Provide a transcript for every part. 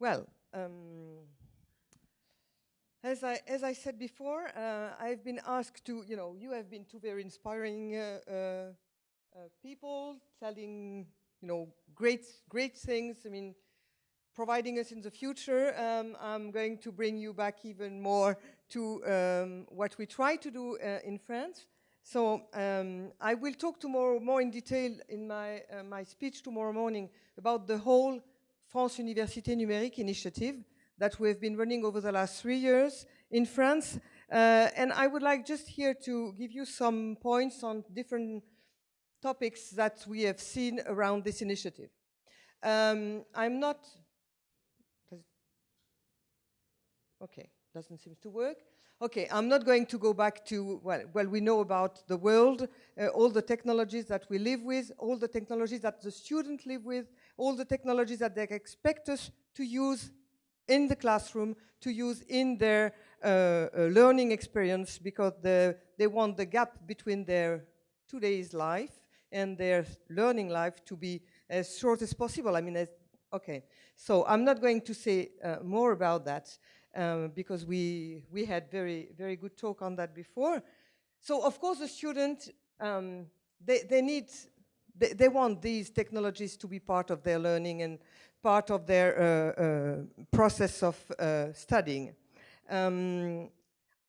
Well, um, as I, as I said before, uh, I've been asked to, you know, you have been two very inspiring uh, uh, uh, people telling, you know, great, great things. I mean, providing us in the future. Um, I'm going to bring you back even more to um, what we try to do uh, in France. So um, I will talk tomorrow more in detail in my, uh, my speech tomorrow morning about the whole France Université Numérique initiative that we've been running over the last three years in France. Uh, and I would like just here to give you some points on different topics that we have seen around this initiative. Um, I'm not, okay, doesn't seem to work. Okay, I'm not going to go back to, well, well we know about the world, uh, all the technologies that we live with, all the technologies that the students live with, all the technologies that they expect us to use in the classroom, to use in their uh, uh, learning experience because the, they want the gap between their today's life and their learning life to be as short as possible. I mean, as, okay. So I'm not going to say uh, more about that um, because we, we had very, very good talk on that before. So of course the student, um, they, they need, they, they, want these technologies to be part of their learning and part of their uh, uh, process of uh, studying. Um,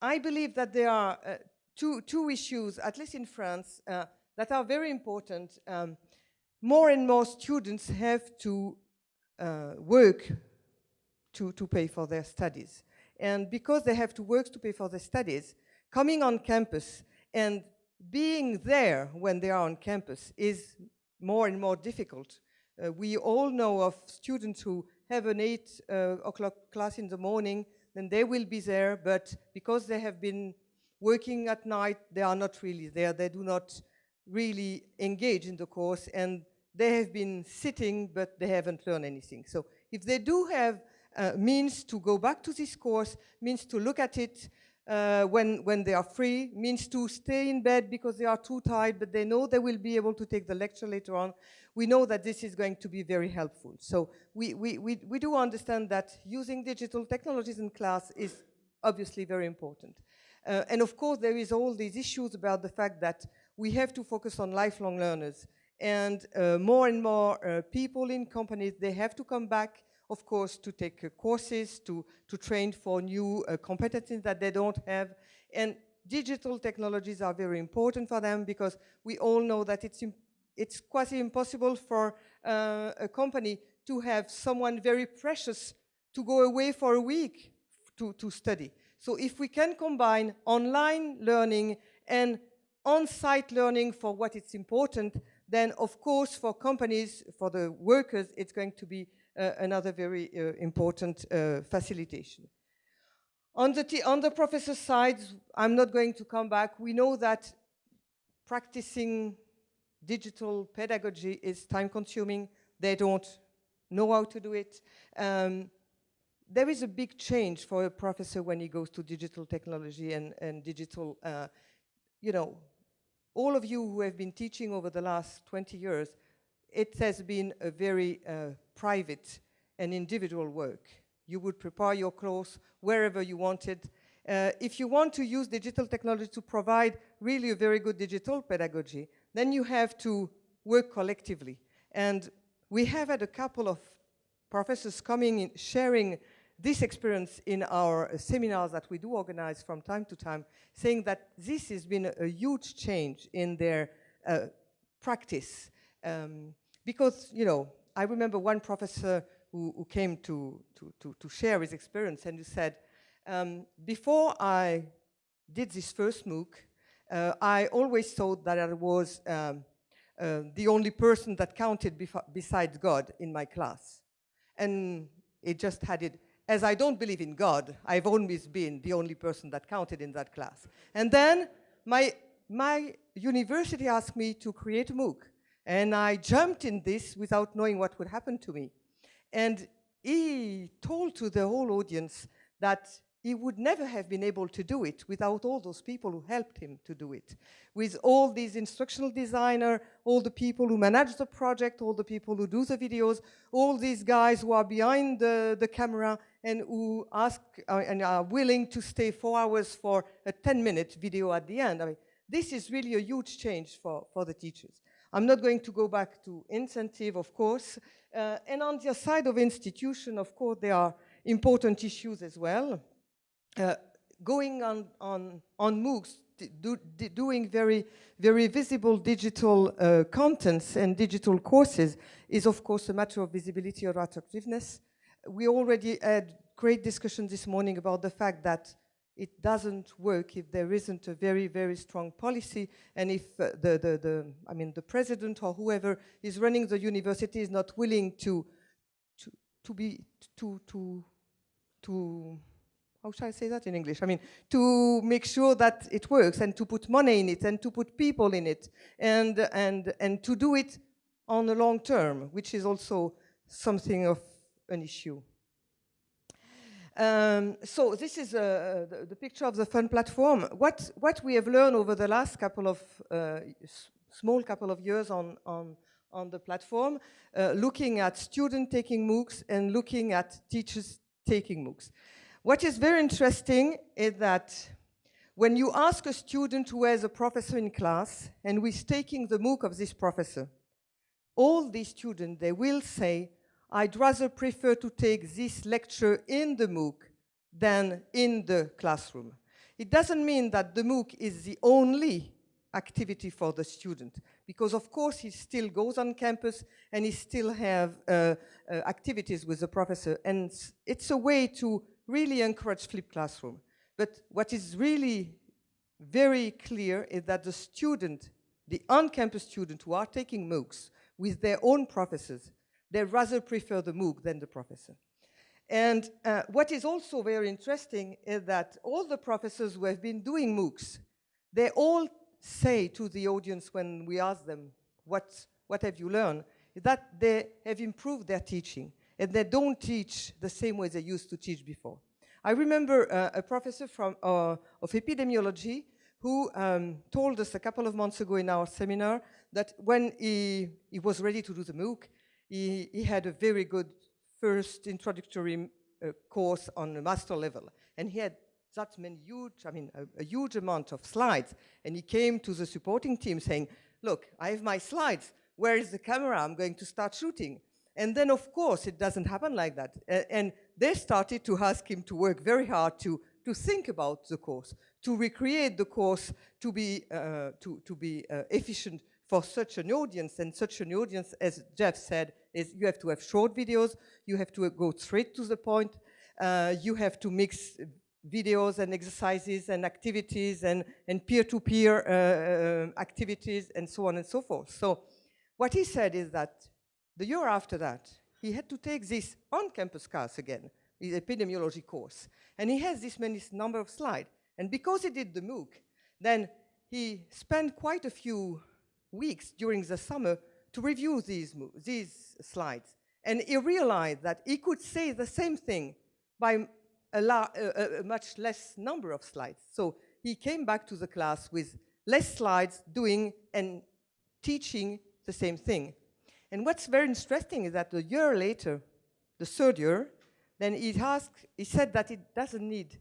I believe that there are two, two issues, at least in France, that are very important. Um, more and more students have to uh, work to, to pay for their studies. And because they have to work to pay for their studies, coming on campus and being there when they are on campus is more and more difficult. Uh, we all know of students who have an 8 uh, o'clock class in the morning, then they will be there, but because they have been working at night, they are not really there. They do not really engage in the course, and they have been sitting, but they haven't learned anything. So if they do have uh, means to go back to this course, means to look at it uh, when, when they are free, means to stay in bed because they are too tired, but they know they will be able to take the lecture later on. We know that this is going to be very helpful. So we, we, we, we do understand that using digital technologies in class is obviously very important. Uh, and of course, there is all these issues about the fact that we have to focus on lifelong learners. And uh, more and more uh, people in companies, they have to come back of course, to take uh, courses, to, to train for new uh, competencies that they don't have. And digital technologies are very important for them because we all know that it's, it's quasi impossible for uh, a company to have someone very precious to go away for a week to, to study. So if we can combine online learning and on-site learning for what it's important, then of course for companies, for the workers, it's going to be another very uh, important uh, facilitation. On the, on the professor side, I'm not going to come back. We know that practicing digital pedagogy is time consuming. They don't know how to do it. Um, there is a big change for a professor when he goes to digital technology and, and digital, uh, you know, all of you who have been teaching over the last 20 years, it has been a very uh, private and individual work. You would prepare your course wherever you wanted. Uh, if you want to use digital technology to provide really a very good digital pedagogy, then you have to work collectively. And we have had a couple of professors coming in, sharing this experience in our uh, seminars that we do organize from time to time, saying that this has been a, a huge change in their uh, practice. Um, because, you know, I remember one professor who, who came to, to, to, to, share his experience and he said, um, before I did this first MOOC, uh, I always thought that I was um, uh, the only person that counted besides God in my class. And it just had it, as I don't believe in God, I've always been the only person that counted in that class. And then my, my university asked me to create a MOOC. And I jumped in this without knowing what would happen to me. And he told to the whole audience that he would never have been able to do it without all those people who helped him to do it. With all these instructional designer, all the people who manage the project, all the people who do the videos, all these guys who are behind the, the camera and who ask uh, and are willing to stay four hours for a 10 minute video at the end. I mean, this is really a huge change for, for the teachers. I'm not going to go back to incentive, of course. Uh, and on the side of institution, of course, there are important issues as well. Uh, going on, on, on MOOCs, do, doing very, very visible digital uh, contents and digital courses is of course a matter of visibility or attractiveness. We already had great discussion this morning about the fact that it doesn't work if there isn't a very, very strong policy and if uh, the, the, the, I mean, the president or whoever is running the university is not willing to, to, to be, to, to, to how should I say that in English? I mean, to make sure that it works and to put money in it and to put people in it and, and, and to do it on the long term, which is also something of an issue. Um, so this is uh, the, the, picture of the FUN platform. What, what we have learned over the last couple of, uh, small couple of years on, on, on the platform, uh, looking at student taking MOOCs and looking at teachers taking MOOCs. What is very interesting is that when you ask a student who has a professor in class and who is taking the MOOC of this professor, all these students, they will say, I'd rather prefer to take this lecture in the MOOC than in the classroom. It doesn't mean that the MOOC is the only activity for the student, because of course he still goes on campus and he still have uh, uh, activities with the professor, and it's a way to really encourage flipped classroom. But what is really very clear is that the student, the on-campus student who are taking MOOCs with their own professors, they rather prefer the MOOC than the professor. And uh, what is also very interesting is that all the professors who have been doing MOOCs, they all say to the audience when we ask them, what, what have you learned, that they have improved their teaching and they don't teach the same way they used to teach before. I remember uh, a professor from, uh, of epidemiology who um, told us a couple of months ago in our seminar that when he, he was ready to do the MOOC, he, he had a very good first introductory uh, course on a master level. And he had that many huge, I mean, a, a, huge amount of slides. And he came to the supporting team saying, look, I have my slides. Where is the camera? I'm going to start shooting. And then, of course, it doesn't happen like that. and they started to ask him to work very hard to, to think about the course, to recreate the course, to be, uh, to, to be uh, efficient for such an audience. And such an audience, as Jeff said, is you have to have short videos, you have to go straight to the point, uh, you have to mix videos and exercises and activities and peer-to-peer -peer, uh, activities and so on and so forth. So what he said is that the year after that, he had to take this on-campus class again, his epidemiology course. And he has this many number of slides. And because he did the MOOC, then he spent quite a few weeks during the summer to review these, these slides. And he realized that he could say the same thing by a, a, a much less number of slides. So he came back to the class with less slides doing and teaching the same thing. And what's very interesting is that a year later, the third year, then he asked, he said that it doesn't need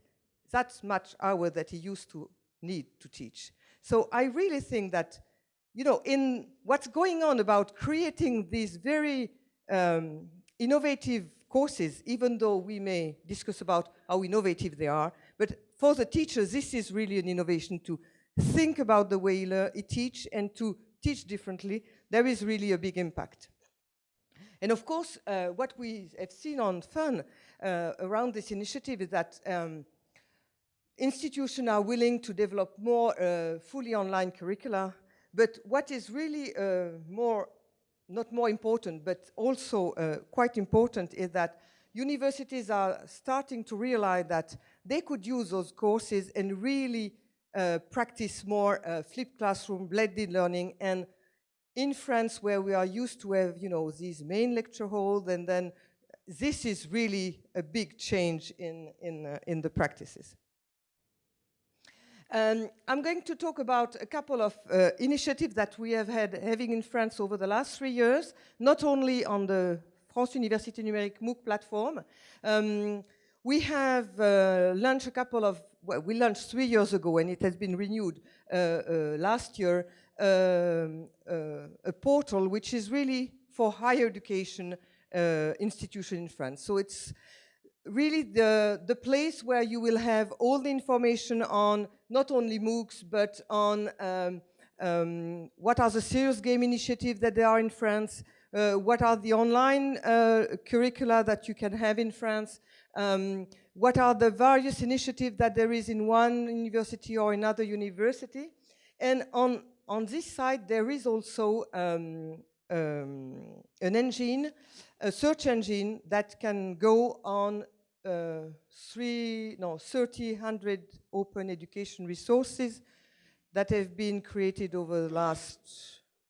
that much hour that he used to need to teach. So I really think that, you know, in what's going on about creating these very um, innovative courses, even though we may discuss about how innovative they are, but for the teachers, this is really an innovation to think about the way he teach and to teach differently there is really a big impact. And of course, uh, what we have seen on FUN uh, around this initiative is that um, institutions are willing to develop more uh, fully online curricula, but what is really uh, more, not more important, but also uh, quite important is that universities are starting to realize that they could use those courses and really uh, practice more flipped classroom, blended learning, and in France, where we are used to have, you know, these main lecture halls, and then this is really a big change in, in, uh, in the practices. Um, I'm going to talk about a couple of uh, initiatives that we have had having in France over the last three years, not only on the France Université Numérique MOOC platform. Um, we have uh, launched a couple of, well, we launched three years ago and it has been renewed uh, uh last year, um, uh, a portal which is really for higher education uh, institution in France. So it's really the, the place where you will have all the information on not only MOOCs, but on um, um, what are the serious game initiatives that there are in France, uh, what are the online uh, curricula that you can have in France, um, what are the various initiatives that there is in one university or another university. And on, on this side, there is also um, um, an engine a search engine that can go on uh, three, no, 300 open education resources that have been created over the last,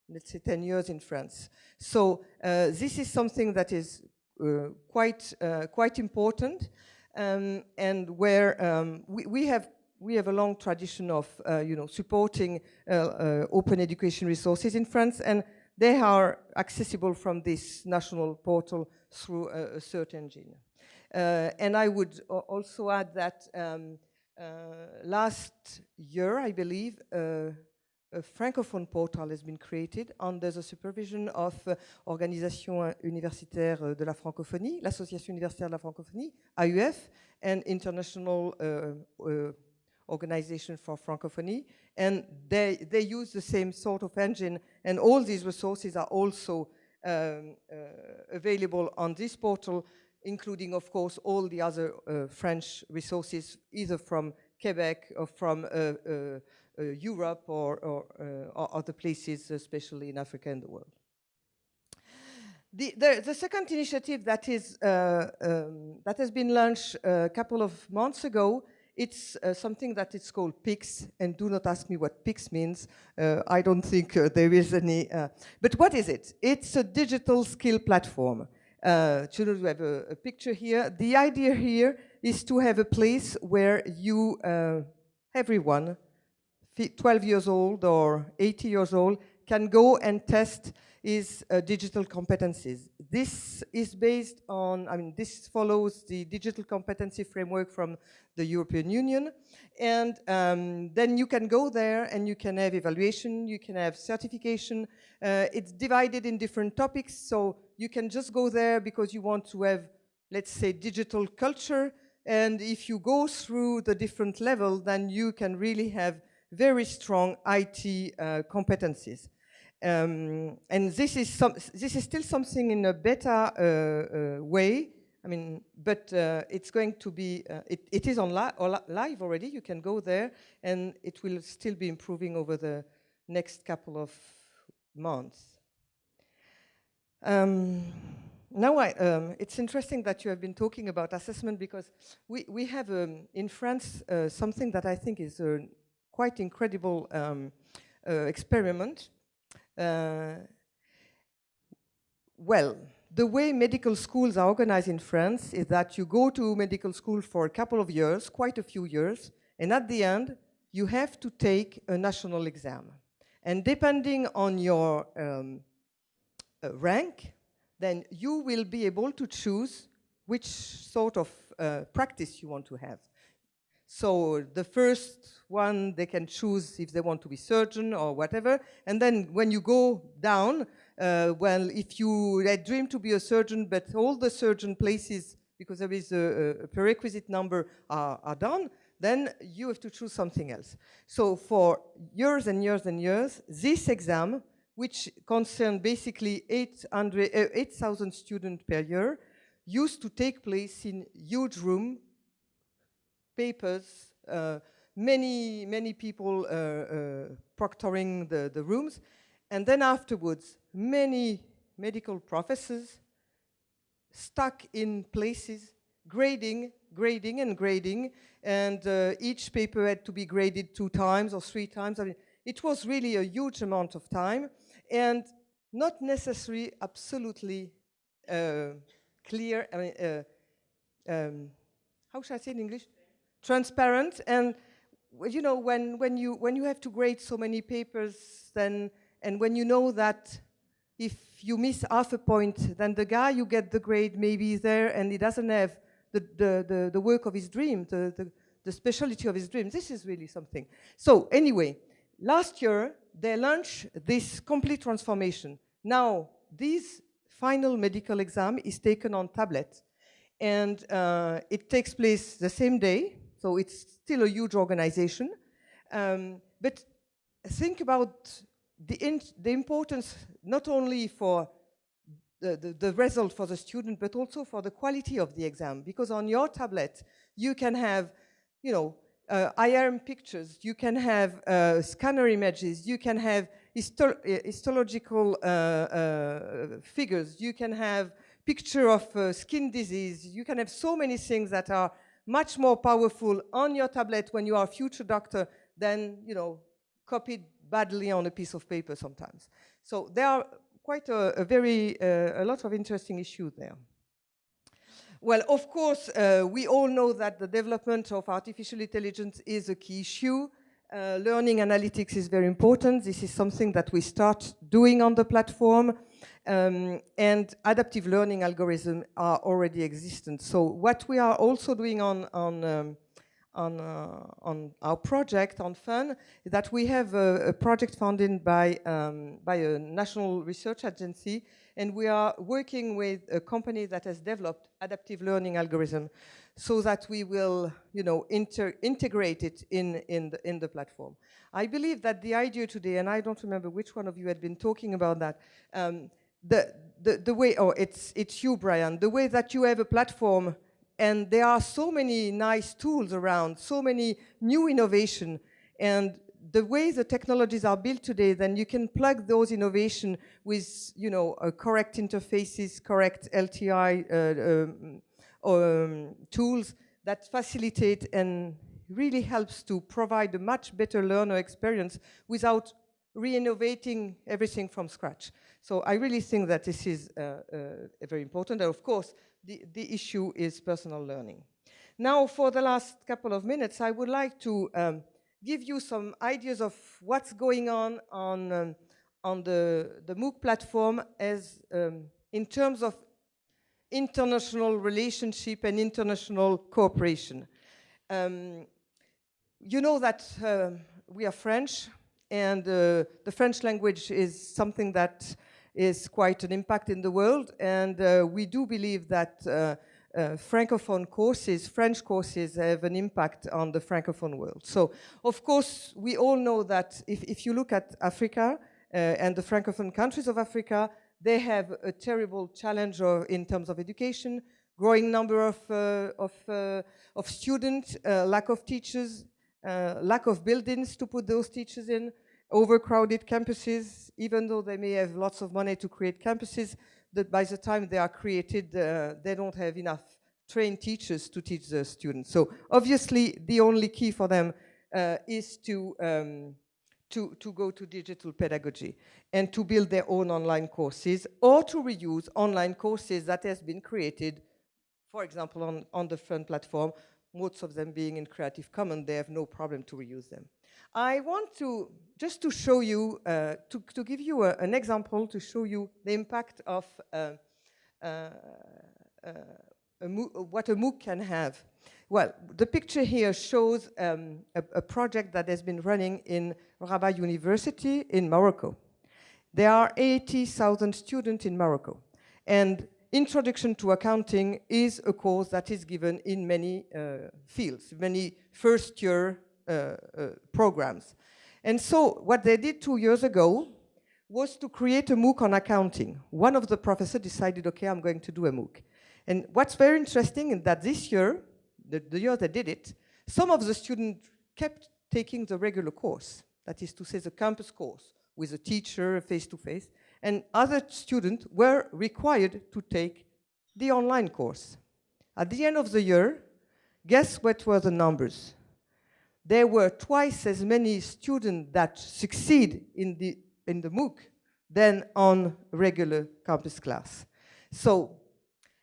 let's say, 10 years in France. So uh, this is something that is uh, quite, uh, quite important um, and where um, we, we, have we have a long tradition of, uh, you know, supporting uh, open education resources in France and they are accessible from this national portal through a, a search engine. Uh, and I would also add that um, uh, last year, I believe, uh, a francophone portal has been created under the supervision of uh, Organisation Universitaire de la Francophonie, l'Association Universitaire de la Francophonie, AUF, and International uh, uh, Organization for Francophonie, and they, they use the same sort of engine, and all these resources are also um, uh, available on this portal, including, of course, all the other uh, French resources, either from Quebec or from uh, uh, uh Europe or, or, or, other places, especially in Africa and the world. The, the, the, second initiative that, is, uh, um, that has been launched a couple of months ago it's uh, something that is called PIX, and do not ask me what PIX means. Uh, I don't think uh, there is any. Uh, but what is it? It's a digital skill platform. Uh, children, we have a, a, picture here. The idea here is to have a place where you, uh, everyone, 12 years old or 80 years old, can go and test his digital competencies. This is based on, I mean, this follows the digital competency framework from the European Union. And um, then you can go there and you can have evaluation, you can have certification. Uh, it's divided in different topics, so you can just go there because you want to have, let's say, digital culture. And if you go through the different level, then you can really have very strong IT uh, competencies. Um, and this is, some, this is still something in a beta uh, uh, way, I mean, but uh, it's going to be, uh, it, it is on li live already, you can go there, and it will still be improving over the next couple of months. Um, now, I, um, it's interesting that you have been talking about assessment because we, we have um, in France uh, something that I think is a quite incredible um, uh, experiment. Uh, well, the way medical schools are organized in France is that you go to medical school for a couple of years, quite a few years, and at the end, you have to take a national exam. And depending on your um, uh, rank, then you will be able to choose which sort of uh, practice you want to have. So the first one, they can choose if they want to be surgeon or whatever. And then when you go down, uh, well, if you dream to be a surgeon, but all the surgeon places, because there is a, a prerequisite number, are, are done, then you have to choose something else. So for years and years and years, this exam, which concerned basically 8,000 uh, 8, students per year, used to take place in huge room papers, uh, many, many people uh, uh, proctoring the, the rooms. And then afterwards, many medical professors stuck in places, grading, grading and grading, and uh, each paper had to be graded two times or three times. I mean, it was really a huge amount of time, and not necessarily absolutely uh, clear, I mean, uh, um, how should I say in English? Transparent. And, you know, when, when, you, when you have to grade so many papers, then, and when you know that if you miss half a point, then the guy you get the grade maybe is there and he doesn't have the, the, the, the work of his dream, the, the, the specialty of his dream. This is really something. So anyway, last year they launched this complete transformation. Now, this final medical exam is taken on tablet and uh, it takes place the same day, so it's still a huge organization. Um, but think about the, the importance not only for the, the, the, result for the student, but also for the quality of the exam. Because on your tablet, you can have, you know, uh, IRM pictures, you can have uh, scanner images, you can have histo uh, histological uh, uh, figures, you can have picture of uh, skin disease, you can have so many things that are much more powerful on your tablet when you are a future doctor than, you know, copied badly on a piece of paper sometimes. So there are quite a, a very, uh, a lot of interesting issues there. Well, of course, uh, we all know that the development of artificial intelligence is a key issue. Uh, learning analytics is very important. This is something that we start doing on the platform. Um, and adaptive learning algorithms are already existent. So what we are also doing on, on um, on, uh, on our project on FUN is that we have a, a project funded by, um, by a national research agency and we are working with a company that has developed adaptive learning algorithm so that we will, you know, integrate it in, in, the, in the platform. I believe that the idea today, and I don't remember which one of you had been talking about that, um, the, the, the way, oh, it's, it's you, Brian, the way that you have a platform and there are so many nice tools around, so many new innovation. And the way the technologies are built today, then you can plug those innovation with, you know, uh, correct interfaces, correct LTI uh, um, um, tools that facilitate and really helps to provide a much better learner experience without re-innovating everything from scratch. So I really think that this is uh, uh, very important. And of course, the, the issue is personal learning. Now, for the last couple of minutes, I would like to um, give you some ideas of what's going on on, um, on the, the MOOC platform as um, in terms of international relationship and international cooperation. Um, you know that uh, we are French, and uh, the French language is something that is quite an impact in the world. And uh, we do believe that uh, uh, Francophone courses, French courses have an impact on the Francophone world. So, of course, we all know that if, if you look at Africa uh, and the Francophone countries of Africa, they have a terrible challenge in terms of education, growing number of, uh, of, uh, of students, lack of teachers, lack of buildings to put those teachers in, overcrowded campuses, even though they may have lots of money to create campuses, that by the time they are created, uh, they don't have enough trained teachers to teach the students. So obviously, the only key for them uh, is to, um, to, to go to digital pedagogy and to build their own online courses or to reuse online courses that has been created, for example, on, on the FUN platform, most of them being in Creative Commons, they have no problem to reuse them. I want to, just to show you, uh, to, to give you a, an example to show you the impact of uh, uh, uh a what a MOOC can have. Well, the picture here shows um, a, a, project that has been running in Rabat University in Morocco. There are 80,000 students in Morocco. And Introduction to Accounting is a course that is given in many uh, fields, many first year uh, programs. And so what they did two years ago was to create a MOOC on accounting. One of the professors decided, okay, I'm going to do a MOOC. And what's very interesting is that this year, the, the year they did it, some of the students kept taking the regular course, that is to say the campus course, with a teacher face-to-face, -face, and other students were required to take the online course. At the end of the year, guess what were the numbers? There were twice as many students that succeed in the, in the MOOC than on regular campus class. So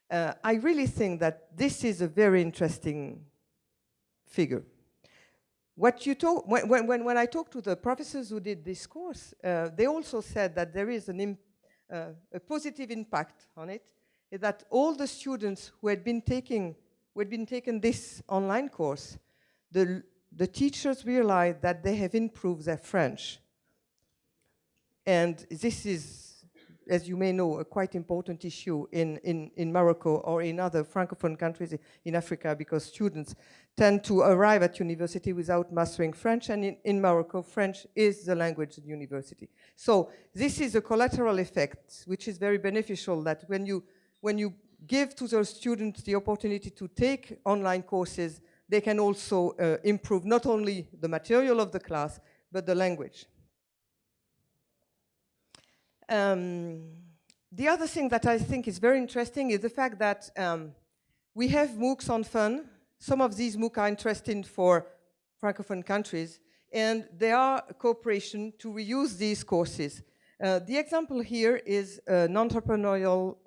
Uh, I really think that this is a very interesting figure. What you talk, when, when, when I talked to the professors who did this course, uh, they also said that there is an uh, a positive impact on it, that all the students who had been taking, who had been taking this online course, the, the teachers realized that they have improved their French. And this is as you may know, a quite important issue in, in, in Morocco or in other Francophone countries in Africa because students tend to arrive at university without mastering French and in, in Morocco, French is the language at university. So this is a collateral effect which is very beneficial that when you, when you give to the students the opportunity to take online courses, they can also uh, improve not only the material of the class, but the language. Um, the other thing that I think is very interesting is the fact that um, we have MOOCs on FUN. Some of these MOOCs are interesting for Francophone countries, and there are cooperation to reuse these courses. Uh, the example here is an entrepreneurial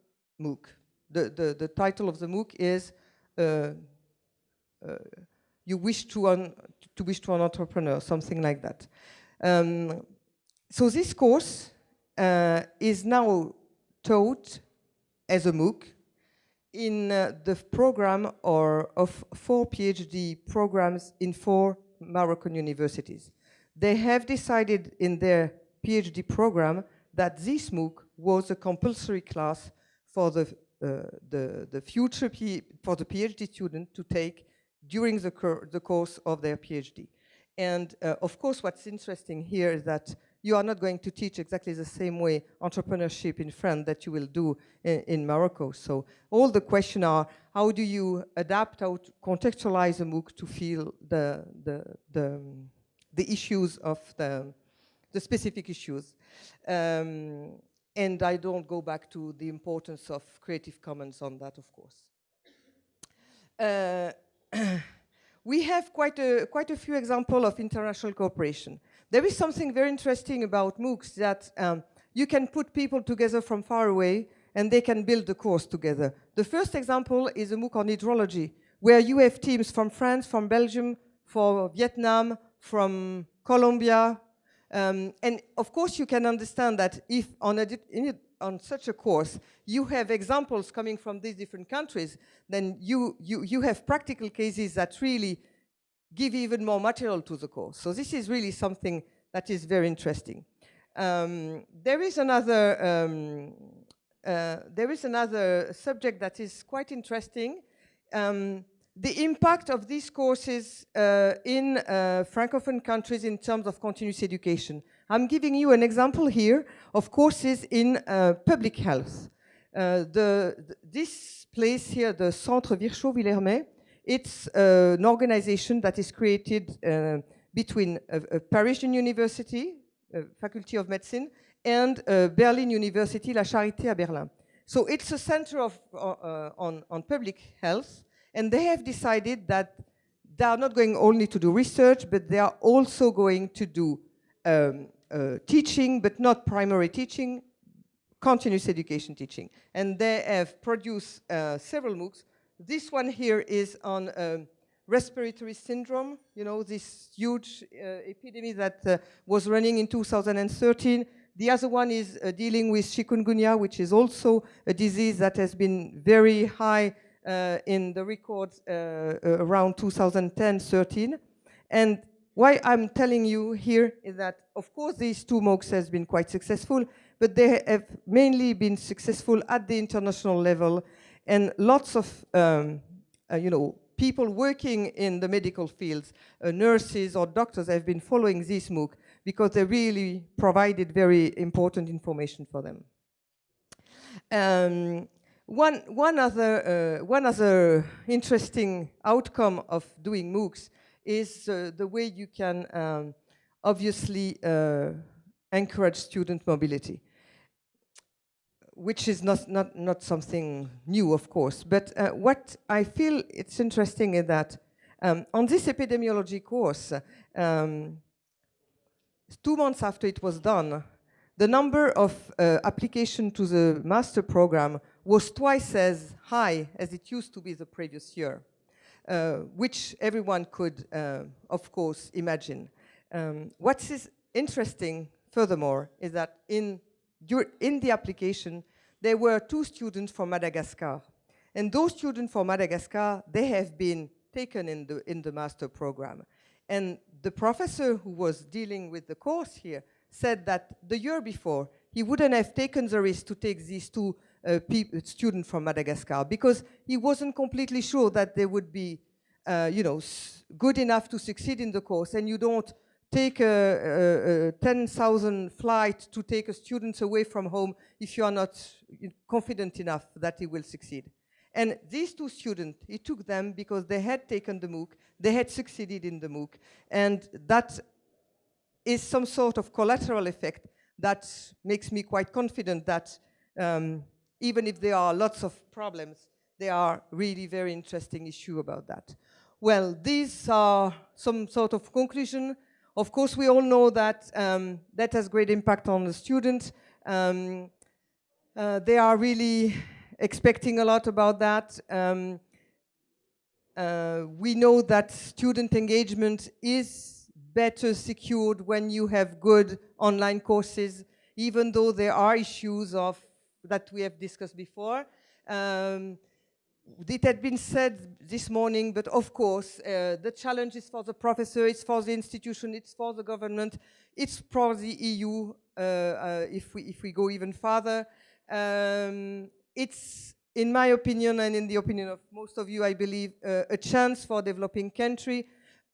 MOOC. The, the, the title of the MOOC is uh, You Wish to, to Wish to an Entrepreneur, something like that. Um, so this course uh, is now taught as a MOOC in uh, the program or of four PhD programs in four Moroccan universities. They have decided in their PhD program that this MOOC was a compulsory class for the, uh, the, the future P for the PhD student to take during the, the course of their PhD. And uh, of course, what's interesting here is that you are not going to teach exactly the same way entrepreneurship in France that you will do in, in Morocco. So all the questions are, how do you adapt, how to contextualize a MOOC to feel the, the, the, the issues of the, the specific issues. Um, and I don't go back to the importance of Creative Commons on that, of course. Uh, we have quite a, quite a few examples of international cooperation. There is something very interesting about MOOCs that um, you can put people together from far away and they can build the course together. The first example is a MOOC on hydrology, where you have teams from France, from Belgium, from Vietnam, from Colombia. Um, and of course, you can understand that if on, a, on such a course, you have examples coming from these different countries, then you, you, you have practical cases that really give even more material to the course. So this is really something that is very interesting. Um, there is another um, uh, there is another subject that is quite interesting. Um, the impact of these courses uh, in uh, Francophone countries in terms of continuous education. I'm giving you an example here of courses in uh, public health. Uh, the, this place here, the Centre Virchow-Villermé, it's uh, an organization that is created uh, between a, a, Parisian university, Faculty of Medicine, and Berlin University, La Charité à Berlin. So it's a center of, uh, on, on public health, and they have decided that they are not going only to do research, but they are also going to do um, uh, teaching, but not primary teaching, continuous education teaching. And they have produced uh, several MOOCs this one here is on um, respiratory syndrome, you know, this huge uh, epidemic that uh, was running in 2013. The other one is uh, dealing with chikungunya, which is also a disease that has been very high uh, in the records uh, uh, around 2010-13. And why I'm telling you here is that, of course, these two MOOCs has been quite successful, but they have mainly been successful at the international level and lots of, um, uh, you know, people working in the medical fields, uh, nurses or doctors have been following this MOOC because they really provided very important information for them. Um, one, one, other, uh, one other interesting outcome of doing MOOCs is uh, the way you can um, obviously uh, encourage student mobility which is not, not, not something new, of course. But uh, what I feel it's interesting is that um, on this epidemiology course, um, two months after it was done, the number of uh, application to the master program was twice as high as it used to be the previous year, which everyone could, uh, of course, imagine. Um, what is interesting, furthermore, is that in, in the application, there were two students from Madagascar. And those students from Madagascar, they have been taken in the, in the master program. And the professor who was dealing with the course here said that the year before, he wouldn't have taken the risk to take these two uh, students from Madagascar because he wasn't completely sure that they would be, uh, you know, good enough to succeed in the course. And you don't take a, a, a 10,000 flight to take a student away from home if you are not confident enough that he will succeed. And these two students, he took them because they had taken the MOOC, they had succeeded in the MOOC, and that is some sort of collateral effect that makes me quite confident that um, even if there are lots of problems, there are really very interesting issue about that. Well, these are some sort of conclusion. Of course, we all know that um, that has great impact on the students. Um, uh, they are really expecting a lot about that. Um, uh, we know that student engagement is better secured when you have good online courses, even though there are issues of that we have discussed before. Um, it had been said this morning, but of course, uh, the challenge is for the professor, it's for the institution, it's for the government, it's for the EU, uh, uh, if, we, if we go even further. Um, it's, in my opinion, and in the opinion of most of you, I believe, uh, a chance for developing country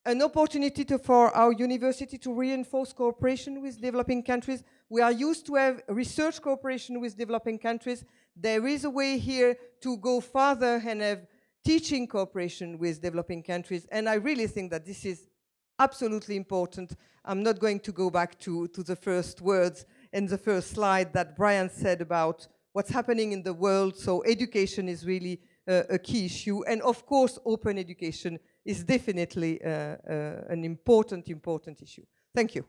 an opportunity to, for our university to reinforce cooperation with developing countries. We are used to have research cooperation with developing countries. There is a way here to go further and have teaching cooperation with developing countries. And I really think that this is absolutely important. I'm not going to go back to, to the first words and the first slide that Brian said about what's happening in the world. So education is really uh, a key issue. And of course, open education is definitely uh, uh, an important, important issue. Thank you.